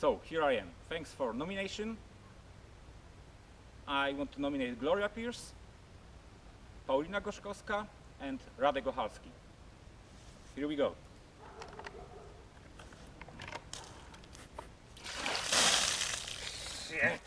So here I am. Thanks for nomination. I want to nominate Gloria Pierce, Paulina Gorzkowska, and Radek Ochalski. Here we go. Shit.